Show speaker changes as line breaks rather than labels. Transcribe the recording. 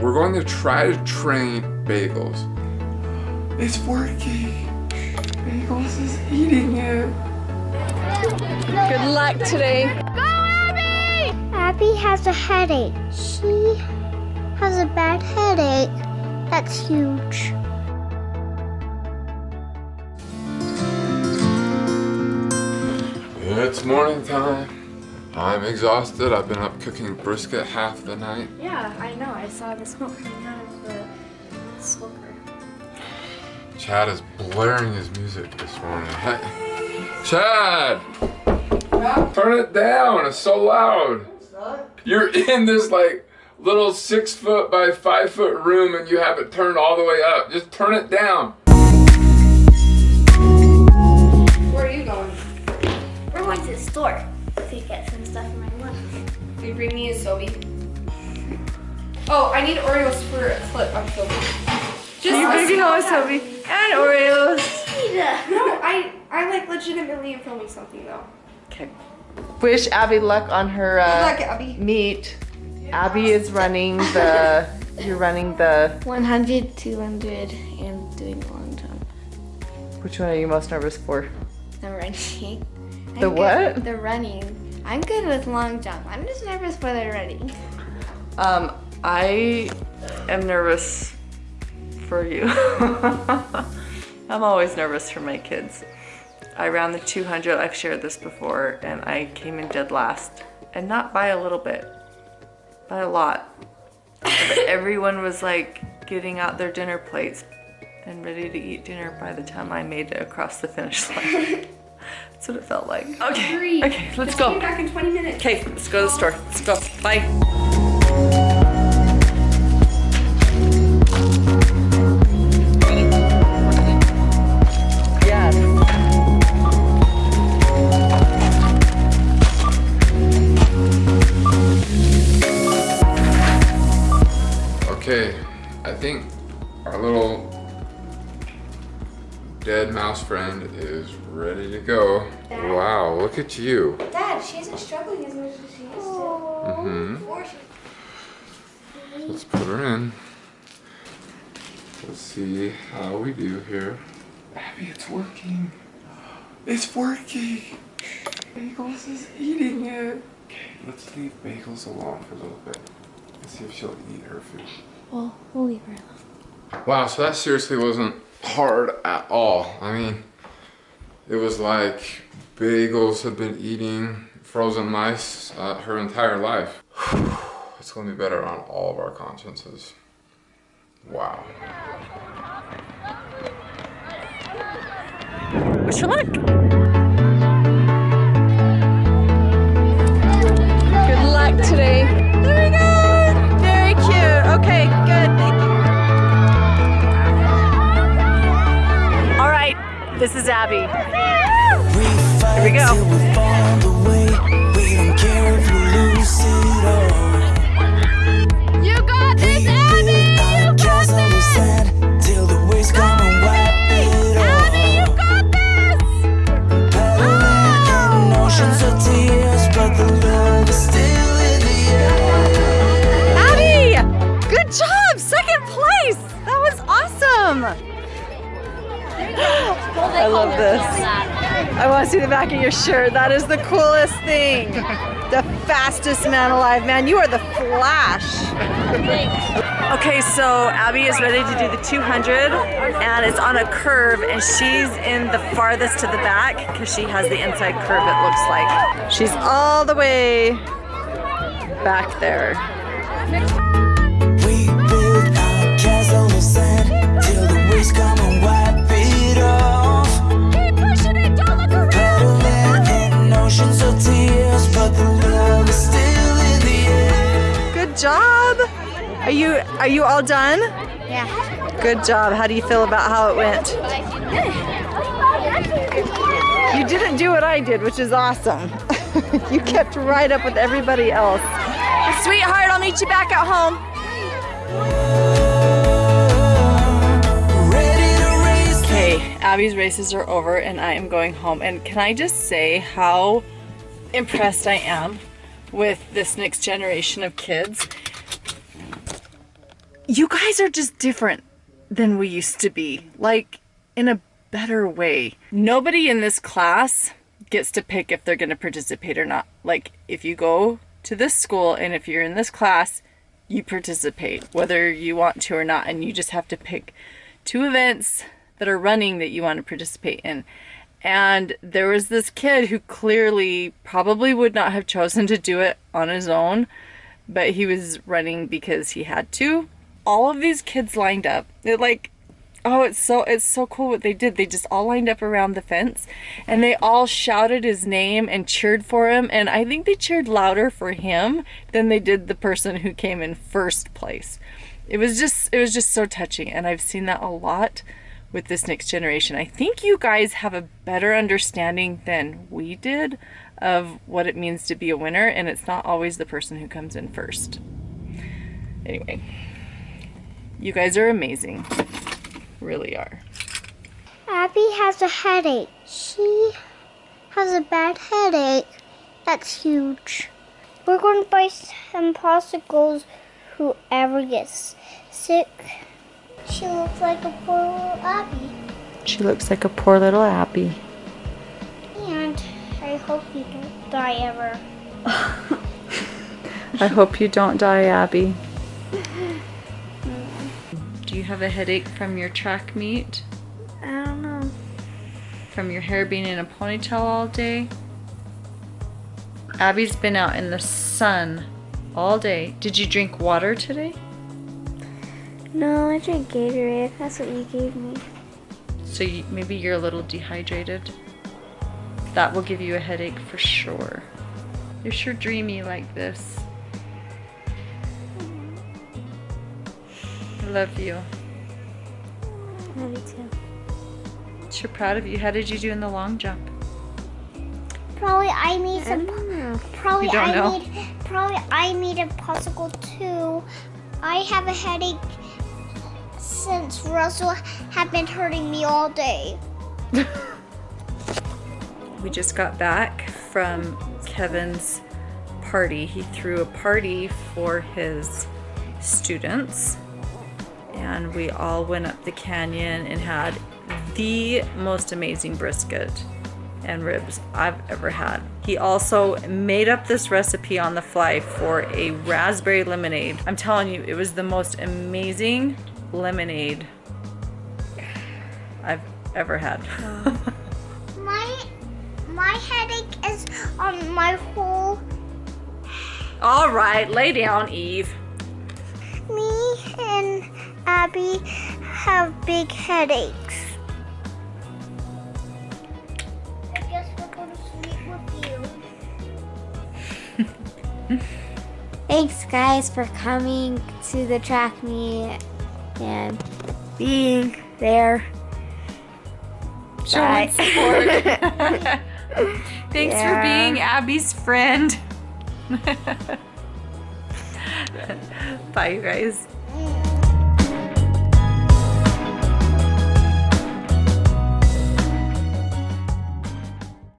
we're going to try to train Bagels. It's working. Bagels is eating it.
Good luck today.
Go, Abby! Abby has a headache. She has a bad headache. That's huge.
It's morning time. I'm exhausted. I've been up cooking brisket half the night.
Yeah, I know. I saw the smoke coming out of the smoker.
Chad is blaring his music this morning. Hey. Chad! Turn it down. It's so loud. You're in this like little six foot by five foot room and you have it turned all the way up. Just turn it down.
Where are you going?
We're going to the store to get some stuff for my mom.
Will you bring me a Sobe? Oh, I need Oreos for a clip on Sobe. Just
You're bringing all Sobe and Oreos.
No, I I like legitimately am filming something though.
Okay. Wish Abby luck on her
Good
uh,
luck, Abby.
meet. Abby is running the. You're running the.
100, 200, and doing a long jump.
Which one are you most nervous for?
The running.
The
I'm
what?
The running. I'm good with long jump. I'm just nervous for the running.
Um, I am nervous for you. I'm always nervous for my kids. I ran the 200, I've shared this before, and I came in dead last. And not by a little bit, by a lot. Everyone was like getting out their dinner plates and ready to eat dinner by the time I made it across the finish line. That's what it felt like. Okay,
Hurry.
okay, let's
Just
go.
Be back in 20 minutes.
Okay, let's go to the store. Let's go. Bye. Yes.
Okay, I think mouse friend is ready to go. Wow, look at you.
Dad, she isn't struggling as much as she used to.
Mm-hmm. Let's put her in. Let's see how we do here. Abby, it's working. It's working. Bagels is eating it. Okay, let's leave Bagels alone for a little bit. Let's see if she'll eat her food.
Well, we'll leave her alone.
Wow, so that seriously wasn't hard at all. I mean, it was like Bagels had been eating frozen mice uh, her entire life. It's gonna be better on all of our consciences. Wow.
Wish her luck. Place. That was awesome. I love this. I want to see the back of your shirt. That is the coolest thing. The fastest man alive. Man, you are the Flash. Okay, so Abby is ready to do the 200 and it's on a curve and she's in the farthest to the back because she has the inside curve it looks like. She's all the way back there.
Till come and wipe it off.
Keep pushing it, don't look around!
Paddling in oceans of tears, but the love is still in the air.
Good job. Are you are you all done?
Yeah.
Good job. How do you feel about how it went? You didn't do what I did, which is awesome. you kept right up with everybody else. Sweetheart, I'll meet you back at home. Abby's races are over and I am going home. And can I just say how impressed I am with this next generation of kids? you guys are just different than we used to be. Like, in a better way. Nobody in this class gets to pick if they're going to participate or not. Like, if you go to this school and if you're in this class, you participate, whether you want to or not. And you just have to pick two events that are running that you want to participate in. And there was this kid who clearly probably would not have chosen to do it on his own, but he was running because he had to. All of these kids lined up. It like oh, it's so it's so cool what they did. They just all lined up around the fence and they all shouted his name and cheered for him and I think they cheered louder for him than they did the person who came in first place. It was just it was just so touching and I've seen that a lot with this next generation. I think you guys have a better understanding than we did of what it means to be a winner, and it's not always the person who comes in first. Anyway, you guys are amazing. Really are.
Abby has a headache. She has a bad headache. That's huge. We're going to buy some popsicles. Whoever gets sick. She looks like a poor little Abby.
She looks like a poor little Abby.
And I hope you don't die ever.
I hope you don't die, Abby. Do you have a headache from your track meet?
I don't know.
From your hair being in a ponytail all day? Abby's been out in the sun all day. Did you drink water today?
No, I drank Gatorade. That's what you gave me.
So you, maybe you're a little dehydrated. That will give you a headache for sure. You're sure dreamy like this. I love you.
Love you too.
Sure proud of you. How did you do in the long jump?
Probably I made some. Probably
You don't
I
know?
made. Probably I made a popsicle too. I have a headache since Russell had been hurting me all day.
We just got back from Kevin's party. He threw a party for his students, and we all went up the canyon and had the most amazing brisket and ribs I've ever had. He also made up this recipe on the fly for a raspberry lemonade. I'm telling you, it was the most amazing lemonade I've ever had.
My my headache is on my whole.
All right, lay down, Eve.
Me and Abby have big headaches. I guess we'll go to sleep with you.
Thanks, guys, for coming to the track meet and being there.
Showing
Bye.
support. Thanks for being Abby's friend. Bye, you guys.